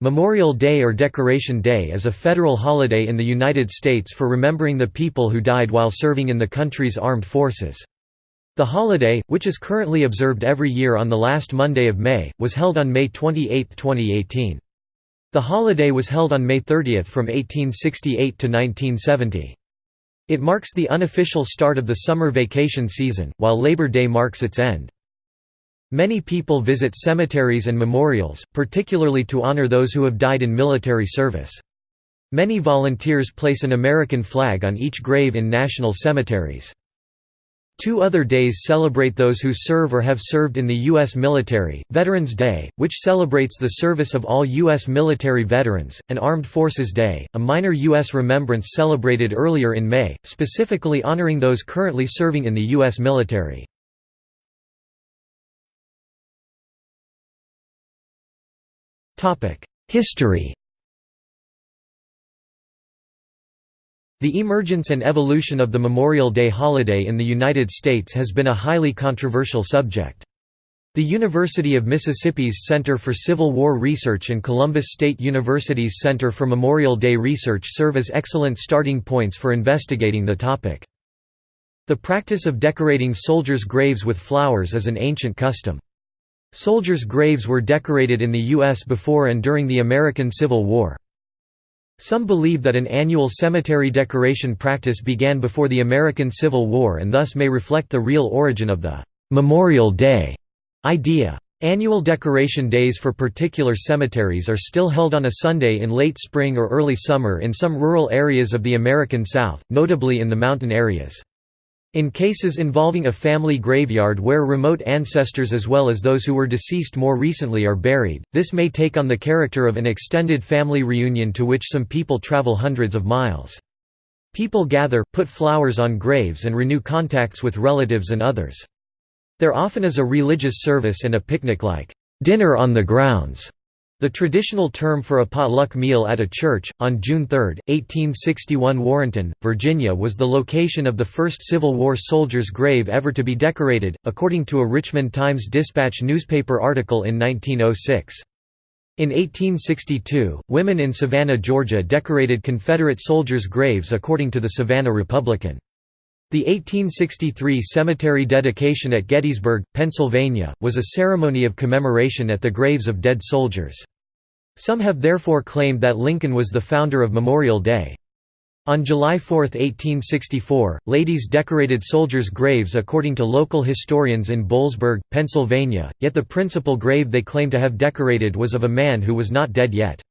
Memorial Day or Decoration Day is a federal holiday in the United States for remembering the people who died while serving in the country's armed forces. The holiday, which is currently observed every year on the last Monday of May, was held on May 28, 2018. The holiday was held on May 30 from 1868 to 1970. It marks the unofficial start of the summer vacation season, while Labor Day marks its end. Many people visit cemeteries and memorials, particularly to honor those who have died in military service. Many volunteers place an American flag on each grave in national cemeteries. Two other days celebrate those who serve or have served in the U.S. military, Veterans Day, which celebrates the service of all U.S. military veterans, and Armed Forces Day, a minor U.S. remembrance celebrated earlier in May, specifically honoring those currently serving in the U.S. military. History The emergence and evolution of the Memorial Day holiday in the United States has been a highly controversial subject. The University of Mississippi's Center for Civil War Research and Columbus State University's Center for Memorial Day Research serve as excellent starting points for investigating the topic. The practice of decorating soldiers' graves with flowers is an ancient custom. Soldiers' graves were decorated in the U.S. before and during the American Civil War. Some believe that an annual cemetery decoration practice began before the American Civil War and thus may reflect the real origin of the «Memorial Day» idea. Annual decoration days for particular cemeteries are still held on a Sunday in late spring or early summer in some rural areas of the American South, notably in the mountain areas. In cases involving a family graveyard where remote ancestors as well as those who were deceased more recently are buried, this may take on the character of an extended family reunion to which some people travel hundreds of miles. People gather, put flowers on graves and renew contacts with relatives and others. There often is a religious service and a picnic like dinner on the grounds the traditional term for a potluck meal at a church, on June 3, 1861 Warrenton, Virginia was the location of the first Civil War soldier's grave ever to be decorated, according to a Richmond Times-Dispatch newspaper article in 1906. In 1862, women in Savannah, Georgia decorated Confederate soldiers' graves according to the Savannah Republican. The 1863 cemetery dedication at Gettysburg, Pennsylvania, was a ceremony of commemoration at the graves of dead soldiers. Some have therefore claimed that Lincoln was the founder of Memorial Day. On July 4, 1864, ladies decorated soldiers' graves according to local historians in Boalsburg, Pennsylvania, yet the principal grave they claim to have decorated was of a man who was not dead yet.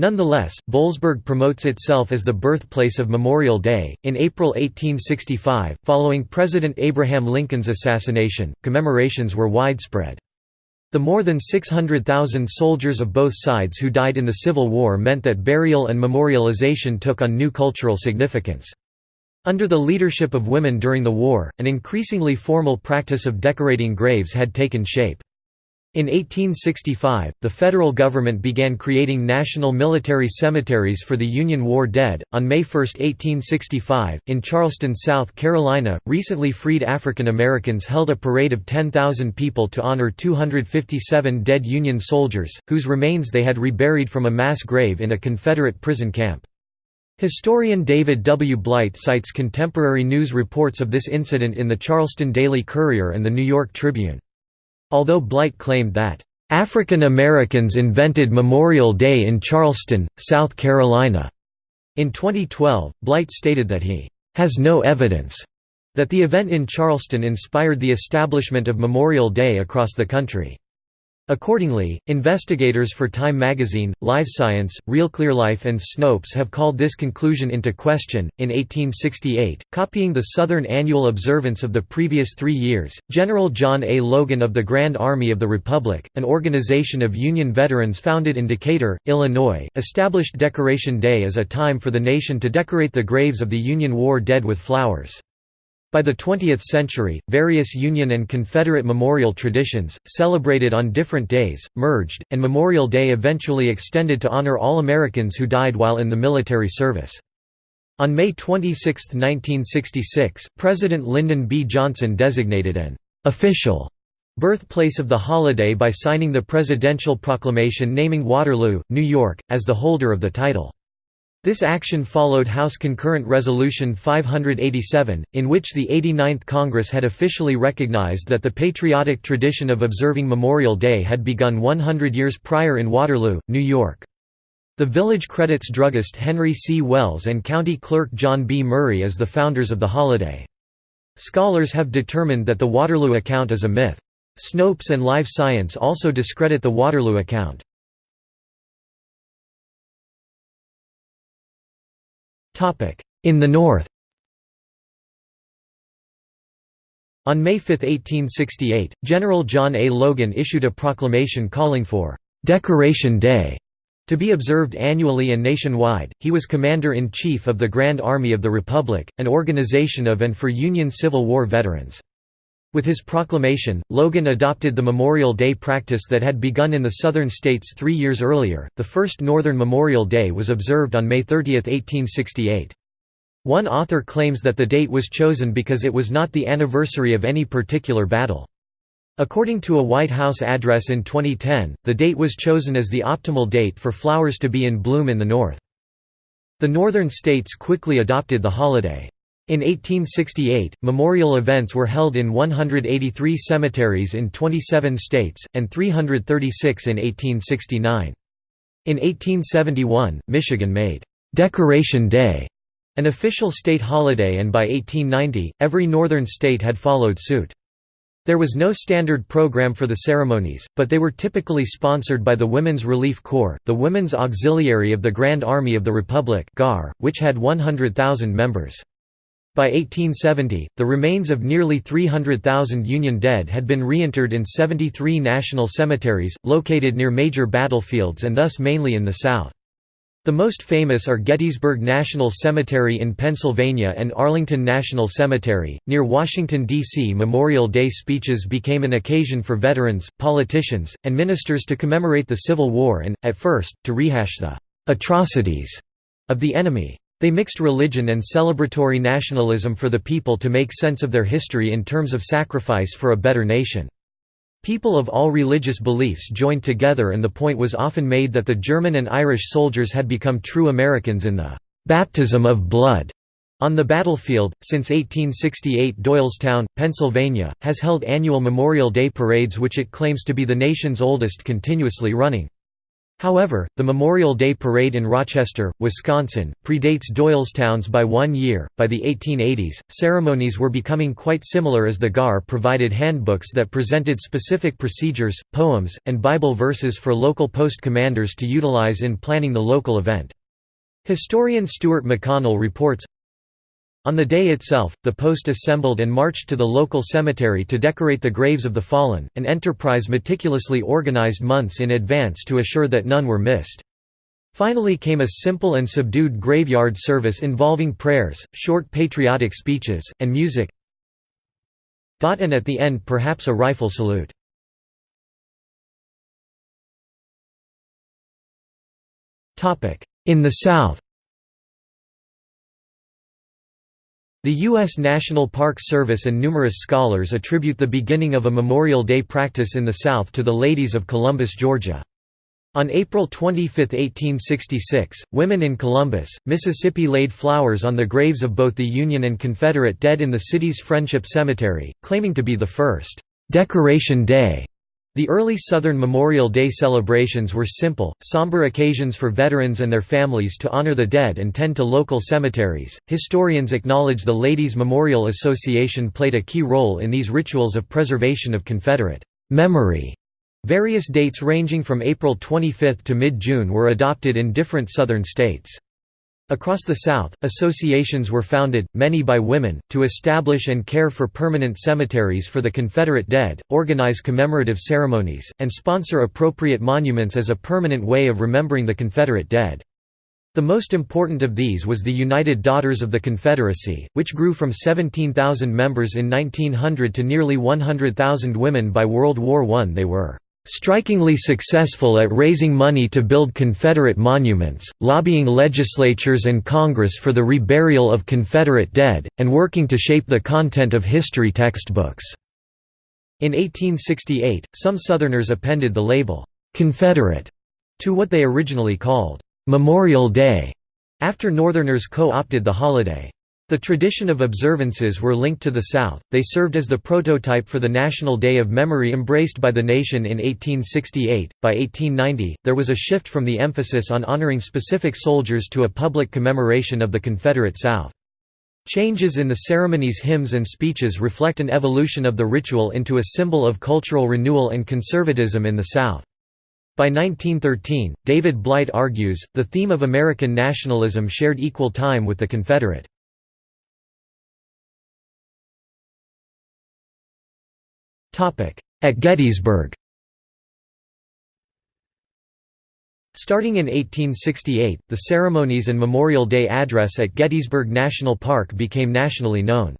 Nonetheless, Boalsburg promotes itself as the birthplace of Memorial Day. In April 1865, following President Abraham Lincoln's assassination, commemorations were widespread. The more than 600,000 soldiers of both sides who died in the Civil War meant that burial and memorialization took on new cultural significance. Under the leadership of women during the war, an increasingly formal practice of decorating graves had taken shape. In 1865, the federal government began creating national military cemeteries for the Union War dead. On May 1, 1865, in Charleston, South Carolina, recently freed African Americans held a parade of 10,000 people to honor 257 dead Union soldiers, whose remains they had reburied from a mass grave in a Confederate prison camp. Historian David W. Blight cites contemporary news reports of this incident in the Charleston Daily Courier and the New York Tribune. Although Blight claimed that, "...African Americans invented Memorial Day in Charleston, South Carolina." In 2012, Blight stated that he has no evidence that the event in Charleston inspired the establishment of Memorial Day across the country. Accordingly, investigators for Time magazine, Live Science, Real Clear Life, and Snopes have called this conclusion into question. In 1868, copying the Southern annual observance of the previous three years, General John A. Logan of the Grand Army of the Republic, an organization of Union veterans founded in Decatur, Illinois, established Decoration Day as a time for the nation to decorate the graves of the Union War dead with flowers. By the 20th century, various Union and Confederate memorial traditions, celebrated on different days, merged, and Memorial Day eventually extended to honor all Americans who died while in the military service. On May 26, 1966, President Lyndon B. Johnson designated an «official» birthplace of the holiday by signing the presidential proclamation naming Waterloo, New York, as the holder of the title. This action followed House Concurrent Resolution 587, in which the 89th Congress had officially recognized that the patriotic tradition of observing Memorial Day had begun 100 years prior in Waterloo, New York. The village credits druggist Henry C. Wells and county clerk John B. Murray as the founders of the holiday. Scholars have determined that the Waterloo account is a myth. Snopes and Live Science also discredit the Waterloo account. In the north On May 5, 1868, General John A. Logan issued a proclamation calling for «Decoration Day» to be observed annually and nationwide. He was Commander-in-Chief of the Grand Army of the Republic, an organization of and for Union Civil War veterans. With his proclamation, Logan adopted the Memorial Day practice that had begun in the southern states three years earlier. The first Northern Memorial Day was observed on May 30, 1868. One author claims that the date was chosen because it was not the anniversary of any particular battle. According to a White House address in 2010, the date was chosen as the optimal date for flowers to be in bloom in the North. The northern states quickly adopted the holiday. In 1868, memorial events were held in 183 cemeteries in 27 states, and 336 in 1869. In 1871, Michigan made «Decoration Day» an official state holiday and by 1890, every northern state had followed suit. There was no standard program for the ceremonies, but they were typically sponsored by the Women's Relief Corps, the Women's Auxiliary of the Grand Army of the Republic which had 100,000 members. By 1870, the remains of nearly 300,000 Union dead had been reinterred in 73 national cemeteries, located near major battlefields and thus mainly in the South. The most famous are Gettysburg National Cemetery in Pennsylvania and Arlington National Cemetery, near Washington, D.C. Memorial Day speeches became an occasion for veterans, politicians, and ministers to commemorate the Civil War and, at first, to rehash the «atrocities» of the enemy. They mixed religion and celebratory nationalism for the people to make sense of their history in terms of sacrifice for a better nation. People of all religious beliefs joined together and the point was often made that the German and Irish soldiers had become true Americans in the "'baptism of blood' on the battlefield. Since 1868 Doylestown, Pennsylvania, has held annual Memorial Day parades which it claims to be the nation's oldest continuously running. However, the Memorial Day Parade in Rochester, Wisconsin, predates Doylestown's by one year. By the 1880s, ceremonies were becoming quite similar as the GAR provided handbooks that presented specific procedures, poems, and Bible verses for local post commanders to utilize in planning the local event. Historian Stuart McConnell reports, on the day itself, the post assembled and marched to the local cemetery to decorate the graves of the fallen, an enterprise meticulously organized months in advance to assure that none were missed. Finally came a simple and subdued graveyard service involving prayers, short patriotic speeches, and music and at the end perhaps a rifle salute. In the South The U.S. National Park Service and numerous scholars attribute the beginning of a Memorial Day practice in the South to the ladies of Columbus, Georgia. On April 25, 1866, women in Columbus, Mississippi laid flowers on the graves of both the Union and Confederate dead in the city's Friendship Cemetery, claiming to be the first «Decoration Day» The early Southern Memorial Day celebrations were simple, somber occasions for veterans and their families to honor the dead and tend to local cemeteries. Historians acknowledge the Ladies Memorial Association played a key role in these rituals of preservation of Confederate memory. Various dates ranging from April 25 to mid-June were adopted in different Southern states. Across the South, associations were founded, many by women, to establish and care for permanent cemeteries for the Confederate dead, organize commemorative ceremonies, and sponsor appropriate monuments as a permanent way of remembering the Confederate dead. The most important of these was the United Daughters of the Confederacy, which grew from 17,000 members in 1900 to nearly 100,000 women by World War I. They were strikingly successful at raising money to build Confederate monuments, lobbying legislatures and Congress for the reburial of Confederate dead, and working to shape the content of history textbooks. In 1868, some Southerners appended the label, "'Confederate' to what they originally called, "'Memorial Day' after Northerners co-opted the holiday. The tradition of observances were linked to the South, they served as the prototype for the National Day of Memory embraced by the nation in 1868. By 1890, there was a shift from the emphasis on honoring specific soldiers to a public commemoration of the Confederate South. Changes in the ceremony's hymns and speeches reflect an evolution of the ritual into a symbol of cultural renewal and conservatism in the South. By 1913, David Blight argues, the theme of American nationalism shared equal time with the Confederate. At Gettysburg Starting in 1868, the ceremonies and Memorial Day address at Gettysburg National Park became nationally known.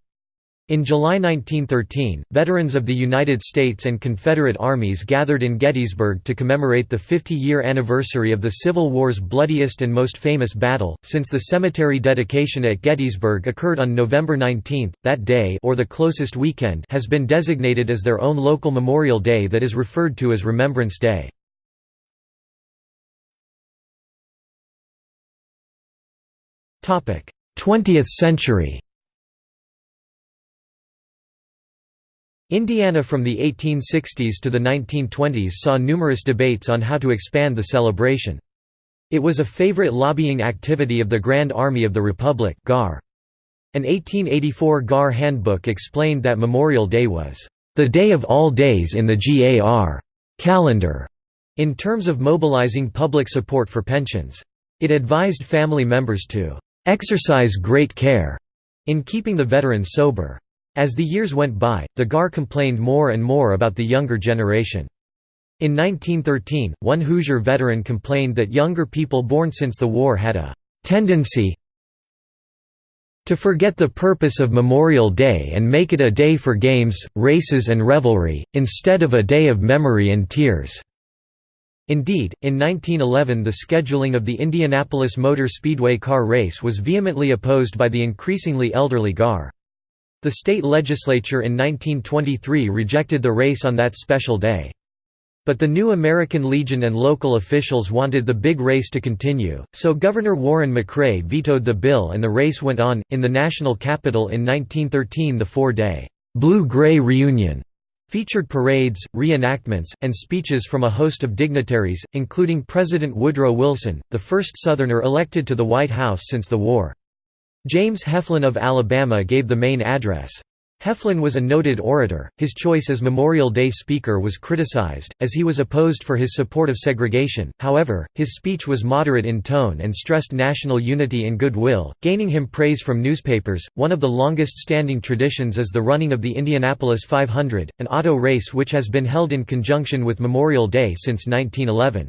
In July 1913, veterans of the United States and Confederate armies gathered in Gettysburg to commemorate the 50-year anniversary of the Civil War's bloodiest and most famous battle, since the cemetery dedication at Gettysburg occurred on November 19. That day or the closest weekend has been designated as their own local Memorial Day that is referred to as Remembrance Day. Topic: 20th century. Indiana from the 1860s to the 1920s saw numerous debates on how to expand the celebration. It was a favorite lobbying activity of the Grand Army of the Republic GAR. An 1884 GAR handbook explained that Memorial Day was, "...the day of all days in the GAR calendar", in terms of mobilizing public support for pensions. It advised family members to "...exercise great care," in keeping the veterans sober. As the years went by, the GAR complained more and more about the younger generation. In 1913, one Hoosier veteran complained that younger people born since the war had a «tendency to forget the purpose of Memorial Day and make it a day for games, races and revelry, instead of a day of memory and tears." Indeed, in 1911 the scheduling of the Indianapolis Motor Speedway car race was vehemently opposed by the increasingly elderly GAR. The state legislature in 1923 rejected the race on that special day. But the new American Legion and local officials wanted the big race to continue, so Governor Warren McCray vetoed the bill and the race went on. In the national capital in 1913, the four day Blue Gray Reunion featured parades, reenactments, and speeches from a host of dignitaries, including President Woodrow Wilson, the first Southerner elected to the White House since the war. James Heflin of Alabama gave the main address. Heflin was a noted orator, his choice as Memorial Day speaker was criticized, as he was opposed for his support of segregation, however, his speech was moderate in tone and stressed national unity and goodwill, gaining him praise from newspapers. One of the longest standing traditions is the running of the Indianapolis 500, an auto race which has been held in conjunction with Memorial Day since 1911.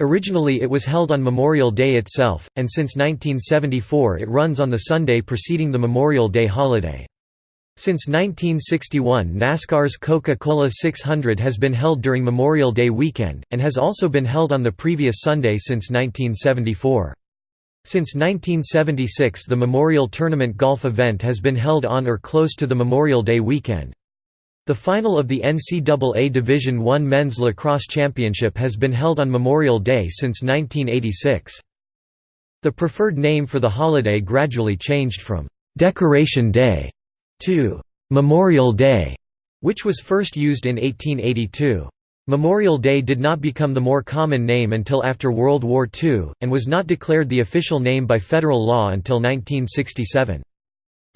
Originally it was held on Memorial Day itself, and since 1974 it runs on the Sunday preceding the Memorial Day holiday. Since 1961 NASCAR's Coca-Cola 600 has been held during Memorial Day weekend, and has also been held on the previous Sunday since 1974. Since 1976 the Memorial Tournament golf event has been held on or close to the Memorial Day weekend. The final of the NCAA Division I Men's Lacrosse Championship has been held on Memorial Day since 1986. The preferred name for the holiday gradually changed from «Decoration Day» to «Memorial Day», which was first used in 1882. Memorial Day did not become the more common name until after World War II, and was not declared the official name by federal law until 1967.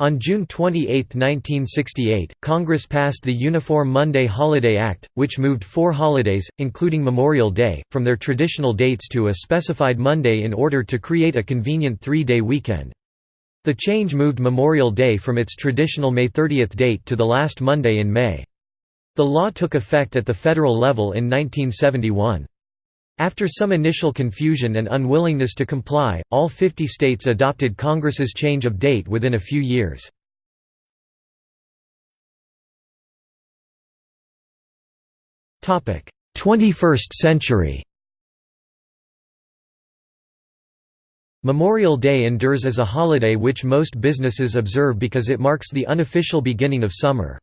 On June 28, 1968, Congress passed the Uniform Monday Holiday Act, which moved four holidays, including Memorial Day, from their traditional dates to a specified Monday in order to create a convenient three-day weekend. The change moved Memorial Day from its traditional May 30 date to the last Monday in May. The law took effect at the federal level in 1971. After some initial confusion and unwillingness to comply, all 50 states adopted Congress's change of date within a few years. Topic: 21st century. Memorial Day endures as a holiday which most businesses observe because it marks the unofficial beginning of summer.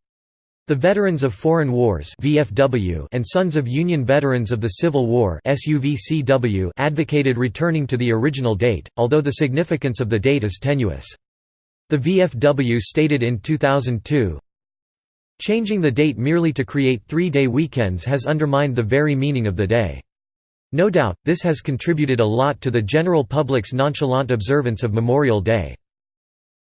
The Veterans of Foreign Wars (VFW) and Sons of Union Veterans of the Civil War (SUVCW) advocated returning to the original date, although the significance of the date is tenuous. The VFW stated in 2002, Changing the date merely to create three-day weekends has undermined the very meaning of the day. No doubt, this has contributed a lot to the general public's nonchalant observance of Memorial Day.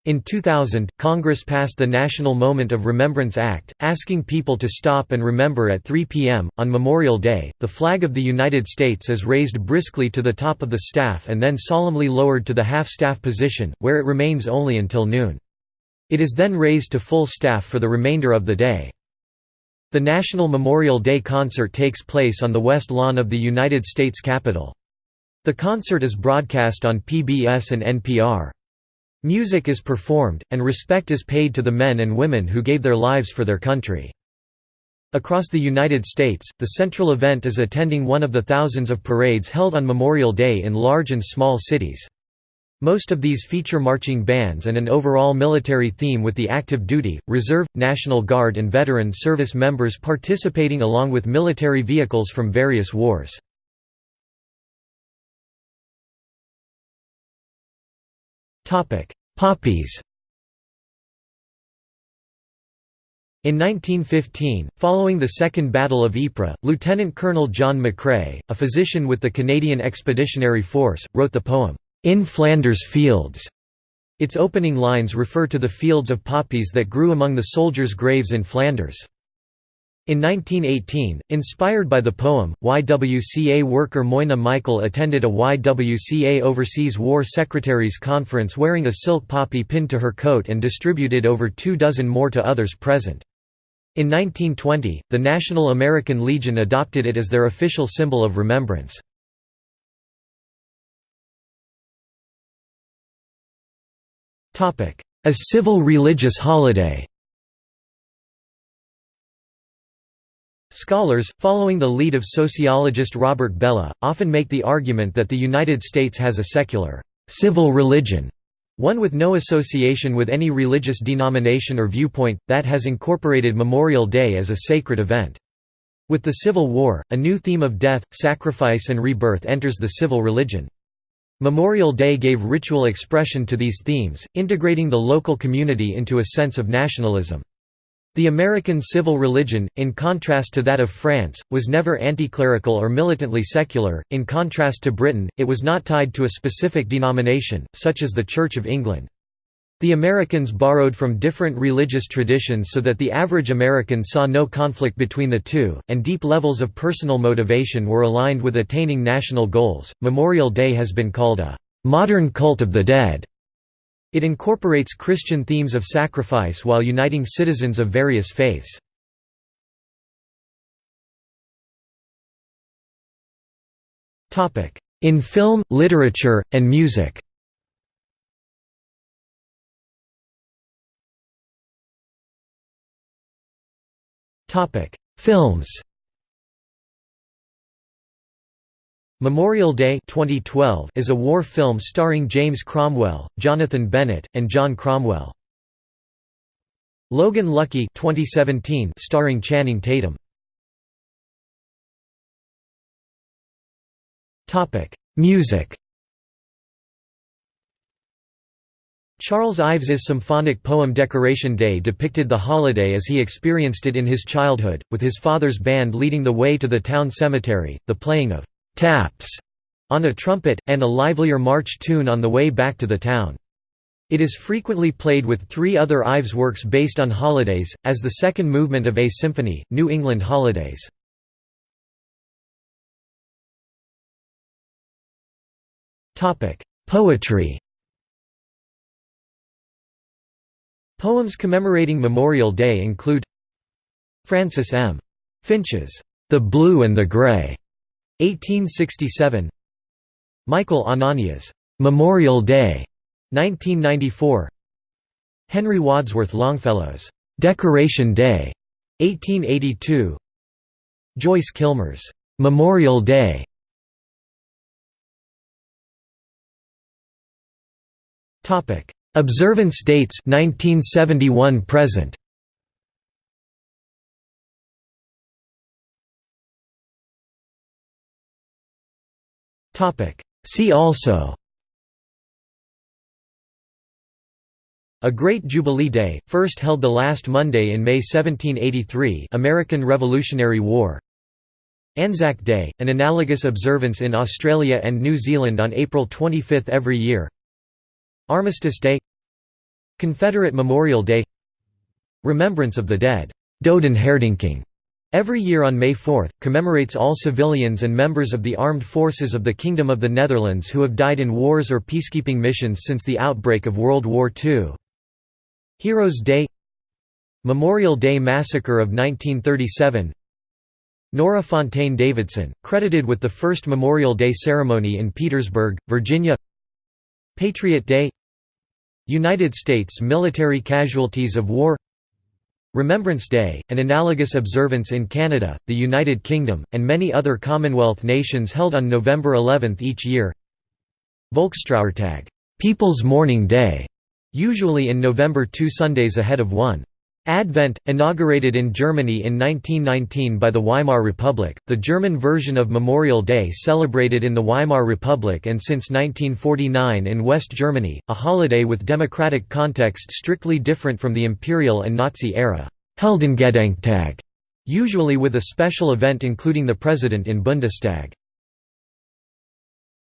In 2000, Congress passed the National Moment of Remembrance Act, asking people to stop and remember at 3 p.m. On Memorial Day, the flag of the United States is raised briskly to the top of the staff and then solemnly lowered to the half-staff position, where it remains only until noon. It is then raised to full staff for the remainder of the day. The National Memorial Day concert takes place on the west lawn of the United States Capitol. The concert is broadcast on PBS and NPR. Music is performed, and respect is paid to the men and women who gave their lives for their country. Across the United States, the central event is attending one of the thousands of parades held on Memorial Day in large and small cities. Most of these feature marching bands and an overall military theme with the active duty, reserve, National Guard and veteran service members participating along with military vehicles from various wars. Poppies In 1915, following the Second Battle of Ypres, Lieutenant Colonel John McCrae, a physician with the Canadian Expeditionary Force, wrote the poem, "'In Flanders Fields". Its opening lines refer to the fields of poppies that grew among the soldiers' graves in Flanders. In 1918, inspired by the poem, YWCA worker Moina Michael attended a YWCA Overseas War Secretaries Conference wearing a silk poppy pinned to her coat and distributed over two dozen more to others present. In 1920, the National American Legion adopted it as their official symbol of remembrance. A civil religious holiday Scholars, following the lead of sociologist Robert Bellah, often make the argument that the United States has a secular, civil religion, one with no association with any religious denomination or viewpoint, that has incorporated Memorial Day as a sacred event. With the Civil War, a new theme of death, sacrifice and rebirth enters the civil religion. Memorial Day gave ritual expression to these themes, integrating the local community into a sense of nationalism. The American civil religion, in contrast to that of France, was never anti-clerical or militantly secular, in contrast to Britain, it was not tied to a specific denomination, such as the Church of England. The Americans borrowed from different religious traditions so that the average American saw no conflict between the two, and deep levels of personal motivation were aligned with attaining national goals. Memorial Day has been called a modern cult of the dead it incorporates Christian themes of sacrifice while uniting citizens of various faiths. In film, literature, and music. Films Memorial Day 2012 is a war film starring James Cromwell, Jonathan Bennett, and John Cromwell. Logan Lucky 2017 starring Channing Tatum. Topic: Music. Charles Ives's symphonic poem Decoration Day depicted the holiday as he experienced it in his childhood, with his father's band leading the way to the town cemetery, the playing of taps on a trumpet, and a livelier march tune on the way back to the town. It is frequently played with three other Ives works based on holidays, as the second movement of A Symphony, New England Holidays. Poetry Poems commemorating Memorial Day include Francis M. Finch's The Blue and the Gray, 1867 Michael Anania's Memorial Day 1994 Henry Wadsworth Longfellow's Decoration Day 1882 Joyce Kilmer's Memorial Day. Observance dates 1971 present See also. A Great Jubilee Day, first held the last Monday in May 1783 American Revolutionary War. Anzac Day, an analogous observance in Australia and New Zealand on April 25 every year. Armistice Day. Confederate Memorial Day. Remembrance of the Dead. Dodenherdenking Every year on May 4, commemorates all civilians and members of the armed forces of the Kingdom of the Netherlands who have died in wars or peacekeeping missions since the outbreak of World War II. Heroes Day Memorial Day Massacre of 1937 Nora Fontaine Davidson, credited with the first Memorial Day ceremony in Petersburg, Virginia Patriot Day United States military casualties of war Remembrance Day, an analogous observance in Canada, the United Kingdom, and many other Commonwealth nations held on November 11 each year Volkstrauertag People's Mourning Day usually in November two Sundays ahead of 1. Advent, inaugurated in Germany in 1919 by the Weimar Republic, the German version of Memorial Day celebrated in the Weimar Republic and since 1949 in West Germany, a holiday with democratic context strictly different from the imperial and Nazi era Heldengedenktag, usually with a special event including the president in Bundestag.